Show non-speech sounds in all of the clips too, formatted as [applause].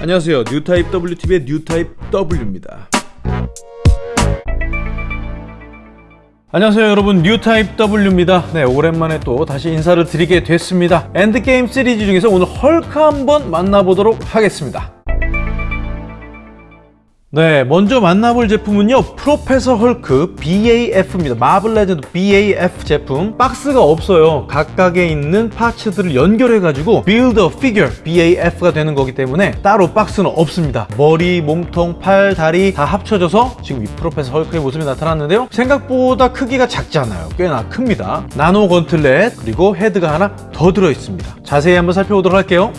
안녕하세요. 뉴타입 WTV의 뉴타입 W입니다. 안녕하세요 여러분. 뉴타입 W입니다. 네 오랜만에 또 다시 인사를 드리게 됐습니다. 엔드게임 시리즈 중에서 오늘 헐크 한번 만나보도록 하겠습니다 네, 먼저 만나볼 제품은요 프로페서 헐크 BAF입니다. 마블 레전드 BAF 제품. 박스가 없어요. 각각에 있는 parts들을 연결해 가지고 a Figure BAF가 되는 거기 때문에 따로 박스는 없습니다. 머리, 몸통, 팔, 다리 다 합쳐져서 지금 이 프로페서 헐크의 모습이 나타났는데요. 생각보다 크기가 작잖아요. 꽤나 큽니다. 나노 gauntlet 그리고 헤드가 하나 더 들어있습니다. 자세히 한번 살펴보도록 할게요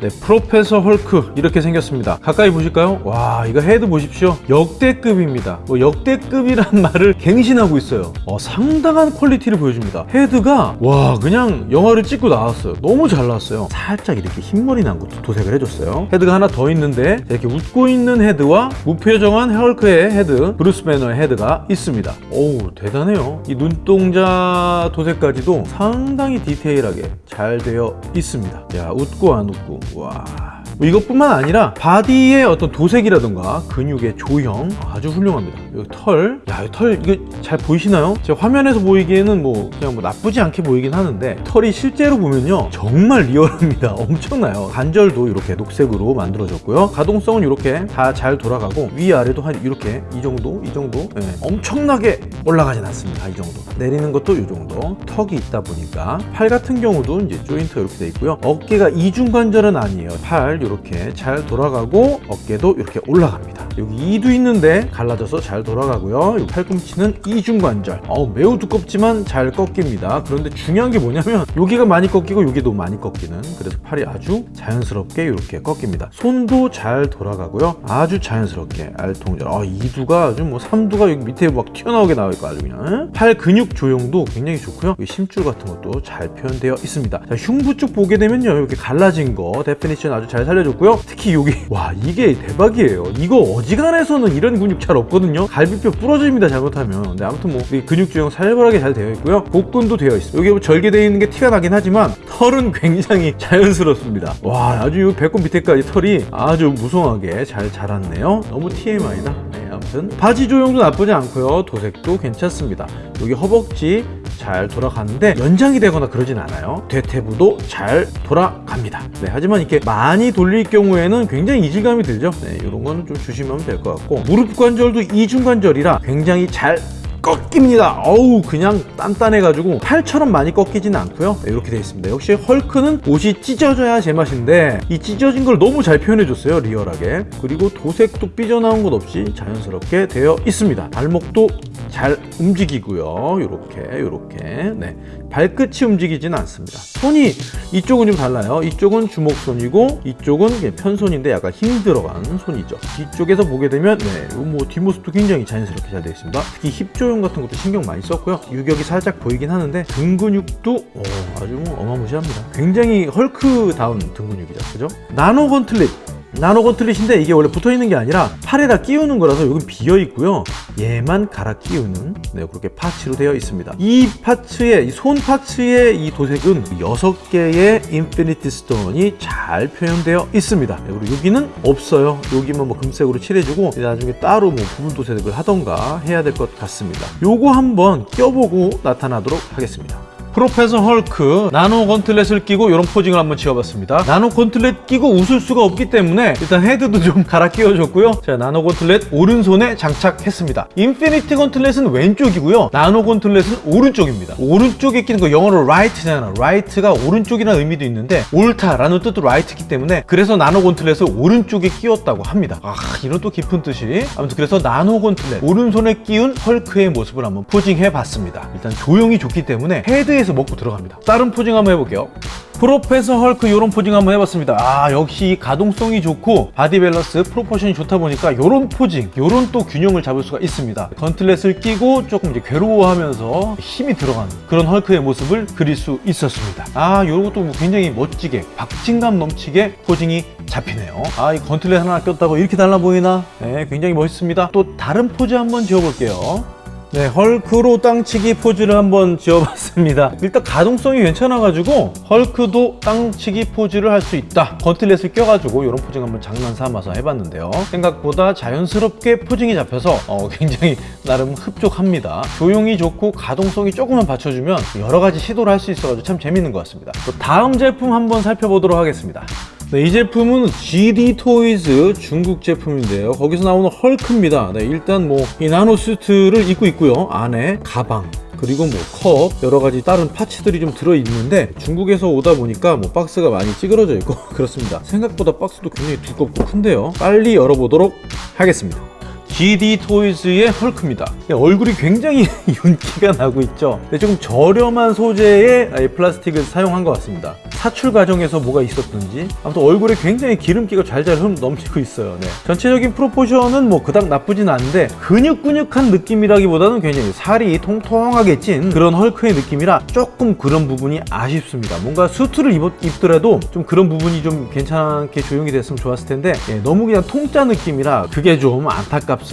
네, 프로페서 헐크 이렇게 생겼습니다. 가까이 보실까요? 와, 이거 헤드 보십시오. 역대급입니다. 뭐 역대급이란 [laughs] 말을 갱신하고 있어요. 어, 상당한 퀄리티를 보여줍니다. 헤드가 와, 그냥 영화를 찍고 나왔어요. 너무 잘 나왔어요. 살짝 이렇게 흰머리 난 것도 도색을 해줬어요. 헤드가 하나 더 있는데 이렇게 웃고 있는 헤드와 무표정한 헐크의 헤드, 브루스 배너의 헤드가 있습니다. 오우, 대단해요. 이 눈동자 도색까지도 상당히 디테일하게 잘 되어 있습니다. 야, 웃고 안 웃고 와 뭐 이것뿐만 아니라 바디의 어떤 도색이라든가 근육의 조형 아주 훌륭합니다. 여기 털, 야, 털 이거 잘 보이시나요? 제 화면에서 보이기에는 뭐 그냥 뭐 나쁘지 않게 보이긴 하는데 털이 실제로 보면요 정말 리얼합니다. [laughs] 엄청나요. 관절도 이렇게 녹색으로 만들어졌고요. 가동성은 이렇게 다 잘 돌아가고 위아래도 한 이렇게 이 정도 이 정도? 네. 엄청나게 올라가진 않습니다. 이 정도. 내리는 것도 이 정도. 턱이 있다 보니까 팔 같은 경우도 이제 조인트가 이렇게 돼 있고요. 어깨가 이중관절은 아니에요. 팔 이렇게 잘 돌아가고 어깨도 이렇게 올라갑니다. 여기 이두 있는데 갈라져서 잘 돌아가고요. 팔꿈치는 이중관절. 어, 매우 두껍지만 잘 꺾입니다. 그런데 중요한 게 뭐냐면 여기가 많이 꺾이고 여기도 많이 꺾이는 그래서 팔이 아주 자연스럽게 이렇게 꺾입니다. 손도 잘 돌아가고요. 아주 자연스럽게 알통절. 아, 2두가 아주 뭐 3두가 여기 밑에 막 튀어나오게 있고 아주 그냥. 팔 근육 조형도 굉장히 좋고요. 심줄 같은 것도 잘 표현되어 있습니다. 자, 흉부 쪽 보게 되면요. 이렇게 갈라진 거 definition 아주 잘 살려 줬고요. 특히 여기 [laughs] 와 이게 대박이에요. 이거 어지간해서는 이런 근육 잘 없거든요. 갈비뼈 부러집니다 잘못하면. 네, 아무튼 뭐 근육 조형 살벌하게 잘 되어 있고요. 복근도 되어 있어요. 여기 뭐 절개되어 있는 게 티가 나긴 하지만 털은 [laughs] 굉장히 자연스럽습니다. 와 아주 이 배꼽 밑에까지 털이 아주 무성하게 잘 자랐네요. 너무 TMI다 네, 아무튼 바지 조형도 나쁘지 않고요. 도색도 괜찮습니다. 여기 허벅지 잘 돌아가는데 연장이 되거나 그러진 않아요. 대퇴부도 잘 돌아갑니다. 네, 하지만 이렇게 많이 돌릴 경우에는 굉장히 이질감이 들죠. 네, 이런 건 좀 주시면 될 것 같고 무릎 관절도 이중 관절이라 굉장히 잘 꺾입니다. 어우 그냥 단단해 가지고 팔처럼 많이 꺾이진 않고요. 네, 이렇게 되어 있습니다. 역시 헐크는 옷이 찢어져야 제맛인데 이 찢어진 걸 너무 잘 표현해 줬어요 리얼하게. 그리고 도색도 삐져나온 것 없이 자연스럽게 되어 있습니다. 발목도 잘 움직이고요. 이렇게 이렇게. 네 발끝이 움직이진 않습니다. 손이 이쪽은 좀 달라요. 이쪽은 주먹손이고 이쪽은 편손인데 약간 힘 들어간 손이죠. 뒤쪽에서 보게 되면 네, 뭐 뒷모습도 굉장히 자연스럽게 잘 되어 있습니다. 특히 힙 조형 같은 것도 신경 많이 썼고요. 유격이 살짝 보이긴 하는데 등 근육도 오, 아주 뭐 어마무시합니다. 굉장히 헐크다운 등 근육이죠. 그죠? 나노 건틀릿 나노 건틀릿인데 이게 원래 붙어있는 게 아니라 팔에다 끼우는 거라서 여기 비어있고요. 얘만 갈아 끼우는 네, 그렇게 parts로 되어 있습니다. 이 파츠의 손 파츠의 이 도색은 6개의 Infinity Stone이 잘 표현되어 있습니다. 네, 그리고 여기는 없어요. 여기만 뭐 금색으로 칠해주고 나중에 따로 뭐 부분 도색을 하던가 해야 될 것 같습니다. 요거 한번 껴보고 나타나도록 하겠습니다 프로페서 헐크 나노 gauntlet을 끼고 이런 posing을 한번 지어봤습니다. 나노 gauntlet 끼고 웃을 수가 없기 때문에 일단 헤드도 좀 갈아 끼워줬고요. 자 나노 gauntlet 오른손에 장착했습니다. Infinity Gauntlet은 왼쪽이고요. 나노 gauntlet은 오른쪽입니다. 오른쪽에 끼는 거 영어로 right잖아 right가 오른쪽이라는 의미도 있는데 옳다라는 뜻도 right이기 때문에 그래서 나노 gauntlet을 오른쪽에 끼웠다고 합니다. 아 이런 또 깊은 뜻이. 아무튼 그래서 나노 gauntlet 오른손에 끼운 헐크의 모습을 한번 posing해 봤습니다. 일단 조형이 좋기 때문에 헤드에서 먹고 들어갑니다. 다른 posing 한번 해볼게요. 프로페서 헐크 이런 posing 한번 해봤습니다. 아 역시 가동성이 좋고 바디 밸런스 proportion이 좋다 보니까 이런 posing 이런 또 균형을 잡을 수가 있습니다. gauntlet을 끼고 조금 이제 괴로워하면서 힘이 들어가는 그런 헐크의 모습을 그릴 수 있었습니다. 아 이런 것도 뭐 굉장히 멋지게 박진감 넘치게 posing이 잡히네요. 아 이 gauntlet 하나 꼈다고 이렇게 달라 보이나? 네 굉장히 멋있습니다. 또 다른 포즈 한번 지어볼게요 네, 헐크로 땅치기 포즈를 한번 지어봤습니다. 일단 가동성이 괜찮아가지고 헐크도 땅치기 포즈를 할 수 있다. gauntlet을 껴가지고 이런 posing 한번 장난 삼아서 해봤는데요. 생각보다 자연스럽게 posing이 잡혀서 어, 굉장히 나름 흡족합니다. 조형이 좋고 가동성이 조금만 받쳐주면 여러 가지 시도를 할 수 있어가지고 참 재밌는 것 같습니다. 또 다음 제품 한번 살펴보도록 하겠습니다. 네, 이 제품은 GD 토이즈 중국 제품인데요. 거기서 나오는 헐크입니다. 네, 일단 뭐 이 나노 수트를 입고 있고요. 안에 가방, 그리고 뭐 컵 여러 가지 다른 파츠들이 좀 들어 있는데 중국에서 오다 보니까 뭐 박스가 많이 찌그러져 있고 [laughs] 그렇습니다. 생각보다 박스도 굉장히 두껍고 큰데요. 빨리 열어보도록 하겠습니다. GD 토이즈의 헐크입니다. 얼굴이 굉장히 [laughs] 윤기가 나고 있죠. 근데 조금 저렴한 소재의 이 플라스틱을 사용한 것 같습니다. 사출 과정에서 뭐가 있었든지 아무튼 얼굴에 굉장히 기름기가 잘잘 흐름 넘치고 있어요. 네. 전체적인 프로포션은 뭐 그닥 나쁘진 않은데 근육근육한 느낌이라기보다는 굉장히 살이 통통하게 찐 그런 헐크의 느낌이라 조금 그런 부분이 아쉽습니다. 뭔가 수트를 입, 입더라도 좀 그런 부분이 좀 괜찮게 조용히 됐으면 좋았을 텐데 예, 너무 그냥 통짜 느낌이라 그게 좀 안타깝습니다.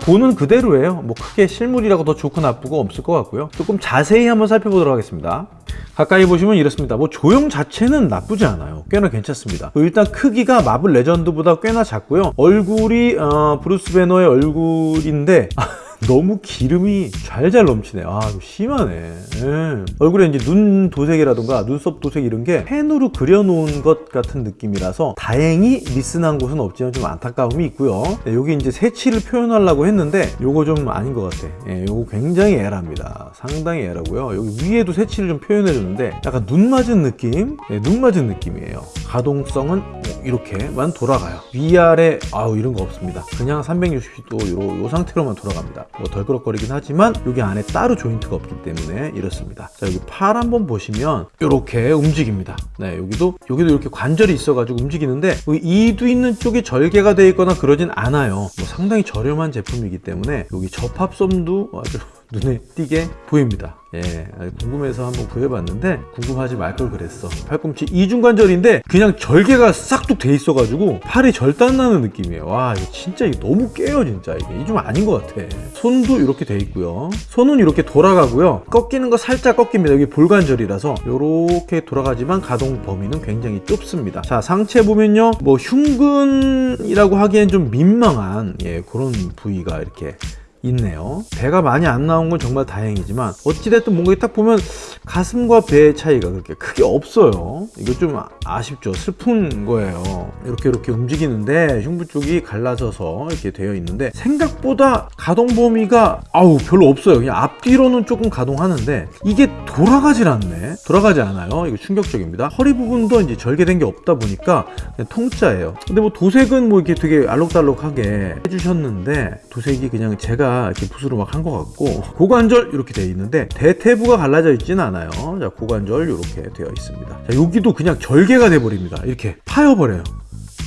보는 그대로예요. 뭐 크게 실물이라고 더 좋고 나쁘고 없을 것 같고요. 조금 자세히 한번 살펴보도록 하겠습니다. 가까이 보시면 이렇습니다. 뭐 조형 자체는 나쁘지 않아요. 꽤나 괜찮습니다. 일단 크기가 마블 레전드보다 꽤나 작고요. 얼굴이 어, 브루스 배너의 얼굴인데 [laughs] 너무 기름이 잘잘 넘치네. 아, 심하네. 예. 얼굴에 이제 눈 도색이라던가 눈썹 도색 이런 게 펜으로 그려놓은 것 같은 느낌이라서 다행히 미스난 곳은 없지만 좀 안타까움이 있고요. 네, 여기 이제 새치를 표현하려고 했는데 요거 좀 아닌 것 같아. 예, 요거 굉장히 에라입니다. 상당히 에라고요. 여기 위에도 새치를 좀 표현해 줬는데 약간 눈 맞은 느낌? 예, 눈 맞은 느낌이에요. 가동성은 이렇게만 돌아가요. 위아래 아우 이런 거 없습니다. 그냥 360도 요, 요 상태로만 돌아갑니다. 뭐 덜그럭거리긴 하지만 여기 안에 따로 조인트가 없기 때문에 이렇습니다. 자 여기 팔 한번 보시면 이렇게 움직입니다. 네 여기도 여기도 이렇게 관절이 있어 가지고 움직이는데 이두 있는 쪽이 절개가 되어 있거나 그러진 않아요. 뭐 상당히 저렴한 제품이기 때문에 여기 접합선도 아주 눈에 띄게 보입니다. 예, 궁금해서 한번 구해봤는데 궁금하지 말 걸 그랬어. 팔꿈치 이중관절인데 그냥 절개가 싹둑 돼 있어가지고 팔이 절단 나는 느낌이에요. 와, 이거 진짜 이거 너무 깨요, 진짜 이게. 이좀 아닌 것 같아. 손도 이렇게 돼 있고요. 손은 이렇게 돌아가고요. 꺾이는 거 살짝 꺾입니다. 여기 볼관절이라서 이렇게 돌아가지만 가동 범위는 굉장히 좁습니다. 자, 상체 보면요, 뭐 흉근이라고 하기엔 좀 민망한 예, 그런 부위가 이렇게 있네요. 배가 많이 안 나온 건 정말 다행이지만 어찌됐든 뭔가 딱 보면 가슴과 배의 차이가 그렇게 크게 없어요. 이거 좀 아쉽죠. 슬픈 거예요. 이렇게 이렇게 움직이는데 흉부 쪽이 갈라져서 이렇게 되어 있는데 생각보다 가동 범위가 아우 별로 없어요. 그냥 앞뒤로는 조금 가동하는데 이게 돌아가질 않네. 돌아가지 않아요. 이거 충격적입니다. 허리 부분도 이제 절개된 게 없다 보니까 그냥 통짜예요. 근데 뭐 도색은 뭐 이렇게 되게 알록달록하게 해주셨는데 도색이 그냥 제가 이렇게 붓으로 막 한 것 같고 고관절 이렇게 되어 있는데 대퇴부가 갈라져 있지는 않아요. 자 고관절 이렇게 되어 있습니다. 자 여기도 그냥 절개가 돼 버립니다. 이렇게 파여버려요.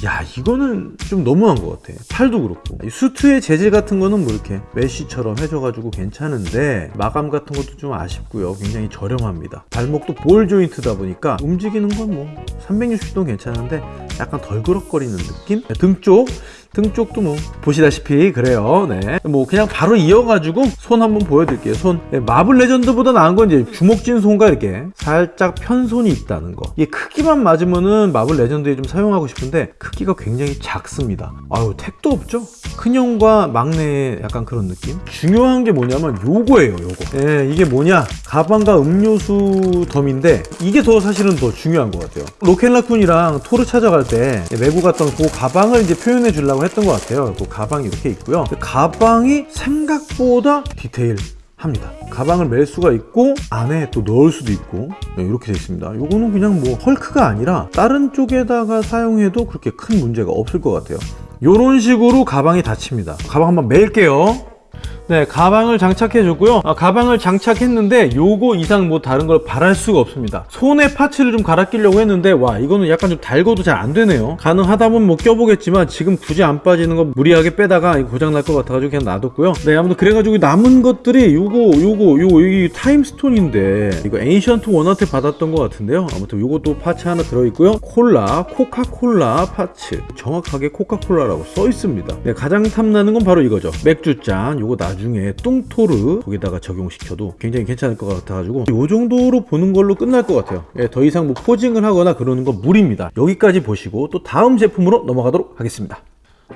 야 이거는 좀 너무한 것 같아. 팔도 그렇고. 이 수트의 재질 같은 거는 뭐 이렇게 메쉬처럼 해줘가지고 괜찮은데 마감 같은 것도 좀 아쉽고요. 굉장히 저렴합니다. 발목도 ball joint다 보니까 움직이는 건 뭐 360도 괜찮은데 약간 덜그럭거리는 느낌? 등 쪽 등 쪽도 뭐 보시다시피 그래요. 네. 뭐 그냥 바로 이어가지고 손 한번 보여드릴게요. 손. 네, 마블 레전드보다 나은 건 이제 주먹진 손과 이렇게 살짝 편손이 있다는 거. 이게 크기만 맞으면은 마블 레전드에 좀 사용하고 싶은데 크기가 굉장히 작습니다. 아유 택도 없죠? 큰형과 막내의 약간 그런 느낌? 중요한 게 뭐냐면 요거예요 요거. 네, 이게 뭐냐? 가방과 음료수 덤인데 이게 더 사실은 더 중요한 것 같아요. 로켓라쿤이랑 토르 찾아갈 때 메고 갔던 그 가방을 이제 표현해 주려고 했던 것 같아요. 그 가방이 이렇게 있고요. 그 가방이 생각보다 디테일 합니다. 가방을 멜 수가 있고 안에 또 넣을 수도 있고 네, 이렇게 되어 있습니다. 이거는 그냥 뭐 헐크가 아니라 다른 쪽에다가 사용해도 그렇게 큰 문제가 없을 것 같아요. 이런 식으로 가방이 닫힙니다. 가방 한번 멜게요. 네 가방을 장착해 줬고요. 아, 가방을 장착했는데 요거 이상 뭐 다른 걸 바랄 수가 없습니다. 손에 parts를 좀 갈아 끼려고 했는데 와 이거는 약간 좀 달궈도 잘 안 되네요. 가능하다면 뭐 껴보겠지만 지금 굳이 안 빠지는 거 무리하게 빼다가 고장 날 것 같아가지고 그냥 놔뒀고요. 네 아무튼 그래가지고 남은 것들이 요거 요거 요거 여기 타임스톤인데 이거 에이션트 원한테 받았던 것 같은데요. 아무튼 요것도 parts 하나 들어있고요. 콜라 코카콜라 parts. 정확하게 코카콜라라고 써 있습니다. 네 가장 탐나는 건 바로 이거죠. 맥주잔. 요거 나 나중에 뚱토르 거기다가 적용시켜도 굉장히 괜찮을 것 같아가지고 이 정도로 보는 걸로 끝날 것 같아요 예, 더 이상 뭐 posing을 하거나 그러는 건 무리입니다 여기까지 보시고 또 다음 제품으로 넘어가도록 하겠습니다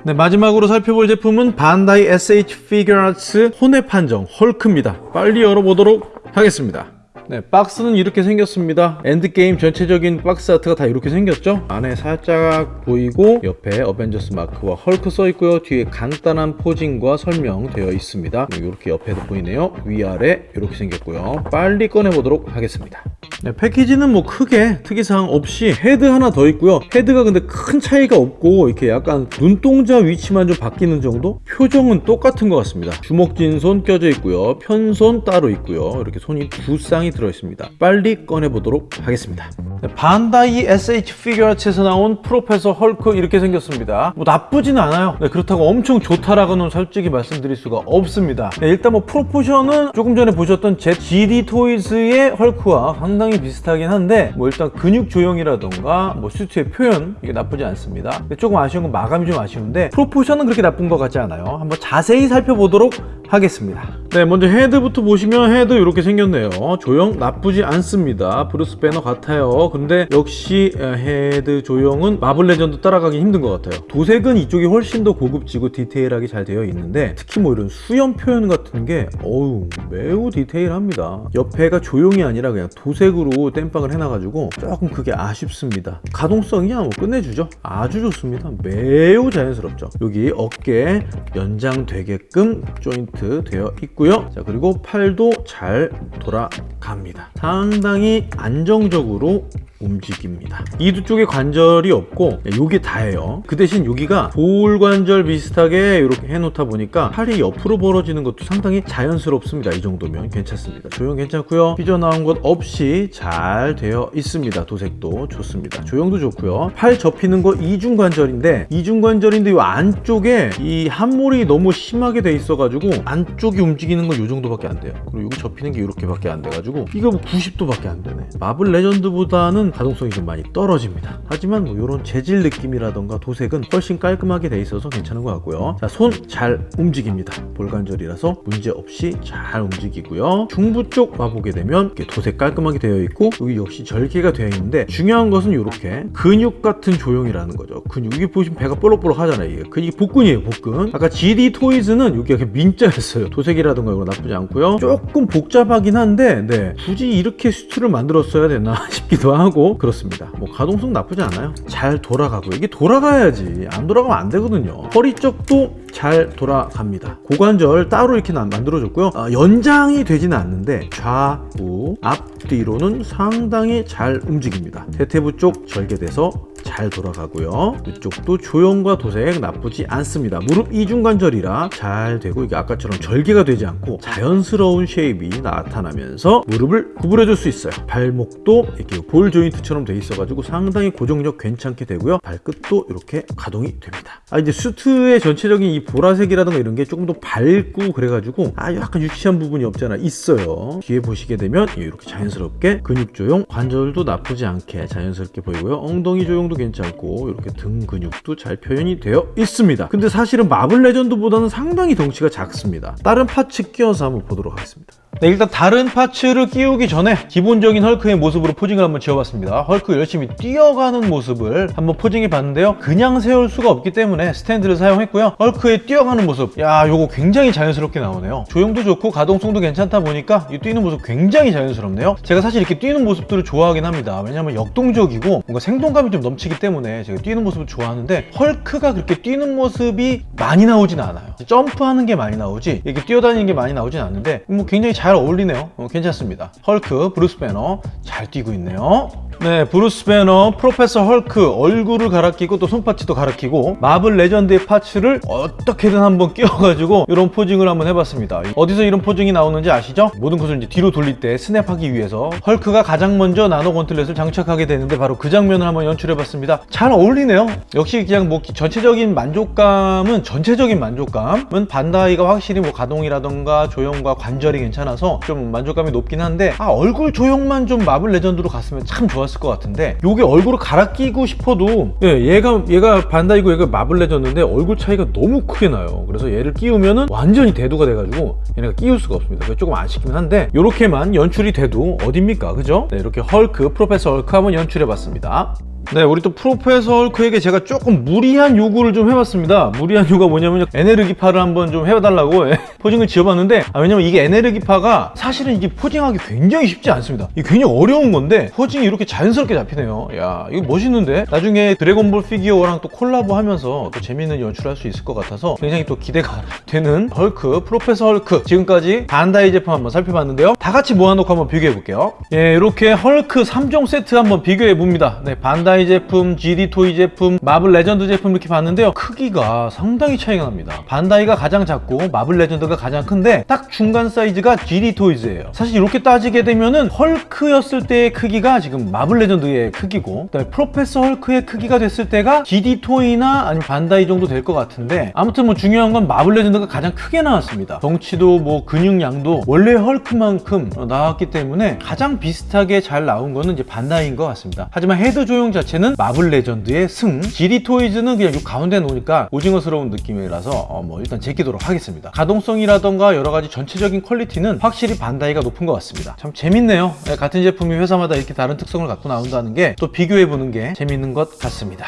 네, 마지막으로 살펴볼 제품은 반다이 SH 피규어아츠 혼웹 한정 헐크입니다. 빨리 열어보도록 하겠습니다. 네, 박스는 이렇게 생겼습니다. 엔드게임 전체적인 box art가 다 이렇게 생겼죠? 안에 살짝 보이고 옆에 어벤져스 마크와 헐크 써 있고요. 뒤에 간단한 posing과 설명 되어 있습니다. 이렇게 옆에도 보이네요. 위아래 이렇게 생겼고요. 빨리 꺼내보도록 하겠습니다. 네, 패키지는 뭐 크게 특이사항 없이 헤드 하나 더 있고요. 헤드가 근데 큰 차이가 없고 이렇게 약간 눈동자 위치만 좀 바뀌는 정도? 표정은 똑같은 것 같습니다. 주먹진 손 껴져 있고요. 편손 따로 있고요. 이렇게 손이 두 쌍이 들어있습니다. 빨리 꺼내보도록 하겠습니다. 네, 반다이 SH 피규어츠에서 나온 프로페서 헐크 이렇게 생겼습니다. 뭐 나쁘진 않아요. 네, 그렇다고 엄청 좋다라고는 솔직히 말씀드릴 수가 없습니다. 네, 일단 뭐 proportion은 조금 전에 보셨던 제 GD 토이즈의 헐크와 상당히 비슷하긴 한데 뭐 일단 근육 조형이라던가 뭐 슈트의 표현 이게 나쁘지 않습니다. 조금 아쉬운 건 마감이 좀 아쉬운데 proportion은 그렇게 나쁜 것 같지 않아요. 한번 자세히 살펴보도록 하겠습니다. 네, 먼저 헤드부터 보시면 헤드 이렇게 생겼네요. 조형 나쁘지 않습니다. 브루스 배너 같아요. 근데 역시 헤드 조형은 마블 레전드 따라가기 힘든 것 같아요. 도색은 이쪽이 훨씬 더 고급지고 디테일하게 잘 되어 있는데 특히 뭐 이런 수염 표현 같은 게 어우 매우 디테일합니다. 옆에가 조형이 아니라 그냥 도색으로 땜빵을 해놔가지고 조금 그게 아쉽습니다. 가동성이야 뭐 끝내주죠. 아주 좋습니다. 매우 자연스럽죠. 여기 어깨 연장되게끔 조인트 되어 있고 요. 자 그리고 팔도 잘 돌아갑니다. 상당히 안정적으로 움직입니다. 이두 쪽에 관절이 없고 여기 다예요. 그 대신 여기가 볼 관절 비슷하게 이렇게 해놓다 보니까 팔이 옆으로 벌어지는 것도 상당히 자연스럽습니다. 이 정도면 괜찮습니다. 조형 괜찮고요. 삐져나온 것 없이 잘 되어 있습니다. 도색도 좋습니다. 조형도 좋고요. 팔 접히는 거 이중 관절인데 이중 관절인데 이 안쪽에 이 함몰이 너무 심하게 돼 있어 가지고 안쪽이 움직이 는건이 정도밖에 안 돼요. 그리고 여기 접히는 게 이렇게밖에 안 돼가지고 이거 뭐 90도밖에 안 되네. 마블 레전드보다는 가동성이 좀 많이 떨어집니다. 하지만 뭐 이런 재질 느낌이라던가 도색은 훨씬 깔끔하게 돼 있어서 괜찮은 것 같고요. 자, 손 잘 움직입니다. 볼관절이라서 문제 없이 잘 움직이고요. 중부 쪽 와보게 되면 이렇게 도색 깔끔하게 되어 있고 여기 역시 절개가 되어 있는데 중요한 것은 이렇게 근육 같은 조형이라는 거죠. 근육 여기 보시면 배가 볼록볼록 하잖아요. 이게 근육이 복근이에요, 복근. 아까 GD 토이즈는 여기가 민자였어요. 도색이라 던가 이거 나쁘지 않고요. 조금 복잡하긴 한데 네, 굳이 이렇게 슈트를 만들었어야 되나 [laughs] 싶기도 하고 그렇습니다. 뭐 가동성 나쁘지 않아요. 잘 돌아가고 이게 돌아가야지 안 돌아가면 안 되거든요. 허리 쪽도 잘 돌아갑니다. 고관절 따로 이렇게 나- 만들어줬고요. 어, 연장이 되지는 않는데 좌우 앞뒤로는 상당히 잘 움직입니다. 대퇴부 쪽 절개돼서 잘 돌아가고요. 이쪽도 조형과 도색 나쁘지 않습니다. 무릎 이중관절이라 잘 되고 이게 아까처럼 절개가 되지 않고 자연스러운 shape이 나타나면서 무릎을 구부려 줄 수 있어요. 발목도 이렇게 ball joint처럼 돼 있어 가지고 상당히 고정력 괜찮게 되고요. 발끝도 이렇게 가동이 됩니다. 아 이제 수트의 전체적인 이 보라색이라든가 이런 게 조금 더 밝고 그래가지고 아 약간 유치한 부분이 없잖아 있어요. 뒤에 보시게 되면 이렇게 자연스럽게 근육 조형 관절도 나쁘지 않게 자연스럽게 보이고요. 엉덩이 조형도 괜찮 고 이렇게 등 근육도 잘 표현이 되어 있습니다. 근데 사실은 마블 레전드보다는 상당히 덩치가 작습니다. 다른 parts 끼워서 한번 보도록 하겠습니다. 네, 일단 다른 parts를 끼우기 전에 기본적인 헐크의 모습으로 posing을 한번 지어봤습니다. 헐크 열심히 뛰어가는 모습을 한번 posing해 봤는데요. 그냥 세울 수가 없기 때문에 스탠드를 사용했고요. 헐크의 뛰어가는 모습, 야, 요거 굉장히 자연스럽게 나오네요. 조형도 좋고 가동성도 괜찮다 보니까 이 뛰는 모습 굉장히 자연스럽네요. 제가 사실 이렇게 뛰는 모습들을 좋아하긴 합니다. 왜냐면 역동적이고 뭔가 생동감이 좀 넘치기 때문에 제가 뛰는 모습을 좋아하는데 헐크가 그렇게 뛰는 모습이 많이 나오진 않아요. 점프하는 게 많이 나오지 이렇게 뛰어다니는 게 많이 나오진 않는데 뭐 굉장히 잘 어울리네요. 어, 괜찮습니다. 헐크, 브루스 배너 잘 뛰고 있네요. 네, 브루스 배너, 프로페서 헐크 얼굴을 갈아 끼고 또 손parts도 갈아 끼고 마블 레전드의 parts를 어떻게든 한번 [laughs] 끼워가지고 이런 posing을 한번 해봤습니다. 어디서 이런 posing이 나오는지 아시죠? 모든 것을 이제 뒤로 돌릴 때 스냅하기 위해서 헐크가 가장 먼저 나노 건틀렛을 장착하게 되는데 바로 그 장면을 한번 연출해봤습니다. 잘 어울리네요. 역시 그냥 뭐 전체적인 만족감은 전체적인 만족감은 반다이가 확실히 뭐 가동이라던가 조형과 관절이 괜찮아 않아서 좀 만족감이 높긴 한데 아 얼굴 조형만 좀 마블 레전드로 갔으면 참 좋았을 것 같은데 요게 얼굴을 갈아 끼고 싶어도 예, 얘가 얘가 반다이고 얘가 마블 레전드인데 얼굴 차이가 너무 크게 나요. 그래서 얘를 끼우면은 완전히 대두가 돼가지고 얘네가 끼울 수가 없습니다. 조금 아쉽긴 한데 요렇게만 연출이 돼도 어딥니까? 그죠? 네 이렇게 헐크 프로페서 헐크 한번 연출해봤습니다 네, 우리 또 프로페서 헐크에게 제가 조금 무리한 요구를 좀 해봤습니다. 무리한 요구가 뭐냐면 에네르기파를 한번 좀 해달라고 예, [laughs] posing을 지어봤는데 아, 왜냐면 이게 에네르기파가 사실은 이게 posing하기 굉장히 쉽지 않습니다. 이게 굉장히 어려운 건데 posing이 이렇게 자연스럽게 잡히네요. 야, 이거 멋있는데 나중에 드래곤볼 피규어랑 또 콜라보 하면서 또 재밌는 연출할 수 있을 것 같아서 굉장히 또 기대가 [laughs] 되는 헐크, 프로페서 헐크 지금까지 반다이 제품 한번 살펴봤는데요. 다 같이 모아놓고 한번 비교해 볼게요. 예, 이렇게 헐크 3종 세트 한번 비교해 봅니다. 네, 반다이 제품, GD 토이 제품, 마블 레전드 제품 이렇게 봤는데요. 크기가 상당히 차이가 납니다. 반다이가 가장 작고 마블 레전드가 가장 큰데 딱 중간 사이즈가 GD 토이즈예요. 사실 이렇게 따지게 되면은 헐크였을 때의 크기가 지금 마블 레전드의 크기고 프로페서 헐크의 크기가 됐을 때가 GD 토이나 아니면 반다이 정도 될 것 같은데 아무튼 뭐 중요한 건 마블 레전드가 가장 크게 나왔습니다. 덩치도 뭐 근육량도 원래 헐크만큼 나왔기 때문에 가장 비슷하게 잘 나온 거는 이제 반다이인 것 같습니다. 하지만 헤드 조형 자체는 마블 레전드의 승, GD 토이즈는 그냥 요 가운데 놓으니까 오징어스러운 느낌이라서 어, 뭐 일단 제끼도록 하겠습니다. 가동성이라던가 여러 가지 전체적인 퀄리티는 확실히 반다이가 높은 것 같습니다. 참 재밌네요. 네, 같은 제품이 회사마다 이렇게 다른 특성을 갖고 나온다는 게 또 비교해보는 게 재밌는 것 같습니다.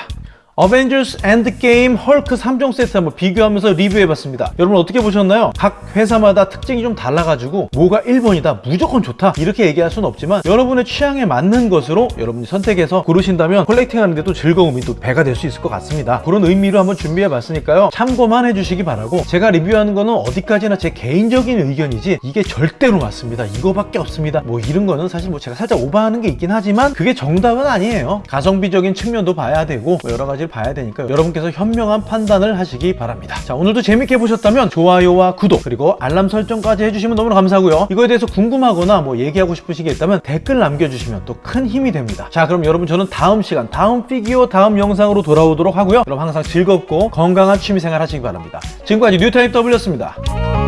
어벤져스 엔드게임 헐크 3종 세트 한번 비교하면서 리뷰해봤습니다. 여러분 어떻게 보셨나요? 각 회사마다 특징이 좀 달라가지고 뭐가 1번이다 무조건 좋다 이렇게 얘기할 수는 없지만 여러분의 취향에 맞는 것으로 여러분이 선택해서 고르신다면 collecting하는 데도 즐거움이 또 배가 될 수 있을 것 같습니다. 그런 의미로 한번 준비해봤으니까요. 참고만 해주시기 바라고 제가 리뷰하는 거는 어디까지나 제 개인적인 의견이지 이게 절대로 맞습니다. 이거밖에 없습니다. 뭐 이런 거는 사실 뭐 제가 살짝 오버하는 게 있긴 하지만 그게 정답은 아니에요. 가성비적인 측면도 봐야 되고 뭐 여러 가지를 봐야 되니까 여러분께서 현명한 판단을 하시기 바랍니다. 자 오늘도 재밌게 보셨다면 좋아요와 구독 그리고 알람 설정까지 해주시면 너무 감사하고요. 이거에 대해서 궁금하거나 뭐 얘기하고 싶으신 게 있다면 댓글 남겨주시면 또 큰 힘이 됩니다. 자 그럼 여러분 저는 다음 시간 다음 피규어 다음 영상으로 돌아오도록 하고요. 여러분 항상 즐겁고 건강한 취미생활 하시기 바랍니다. 지금까지 뉴타입 W였습니다.